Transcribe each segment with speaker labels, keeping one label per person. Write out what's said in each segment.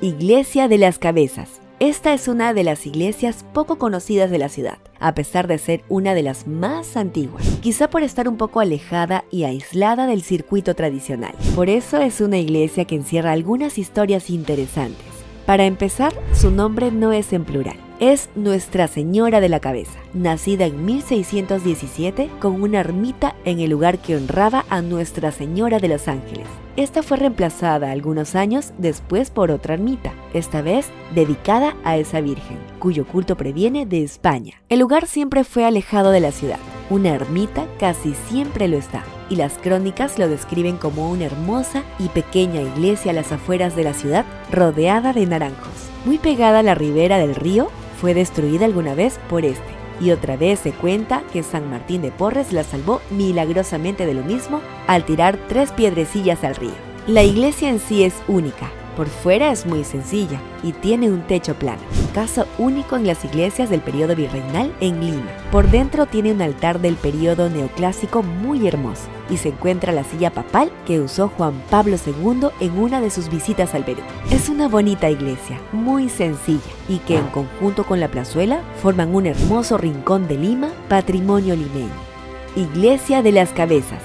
Speaker 1: Iglesia de las Cabezas. Esta es una de las iglesias poco conocidas de la ciudad, a pesar de ser una de las más antiguas, quizá por estar un poco alejada y aislada del circuito tradicional. Por eso es una iglesia que encierra algunas historias interesantes. Para empezar, su nombre no es en plural es Nuestra Señora de la Cabeza, nacida en 1617 con una ermita en el lugar que honraba a Nuestra Señora de los Ángeles. Esta fue reemplazada algunos años después por otra ermita, esta vez dedicada a esa Virgen, cuyo culto previene de España. El lugar siempre fue alejado de la ciudad, una ermita casi siempre lo está, y las crónicas lo describen como una hermosa y pequeña iglesia a las afueras de la ciudad rodeada de naranjos. Muy pegada a la ribera del río, fue destruida alguna vez por este, y otra vez se cuenta que San Martín de Porres la salvó milagrosamente de lo mismo al tirar tres piedrecillas al río. La iglesia en sí es única, por fuera es muy sencilla y tiene un techo plano, caso único en las iglesias del periodo virreinal en Lima. Por dentro tiene un altar del periodo neoclásico muy hermoso y se encuentra la silla papal que usó Juan Pablo II en una de sus visitas al Perú. Es una bonita iglesia, muy sencilla y que en conjunto con la plazuela forman un hermoso rincón de Lima, patrimonio limeño. Iglesia de las Cabezas,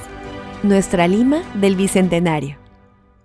Speaker 1: nuestra Lima del Bicentenario.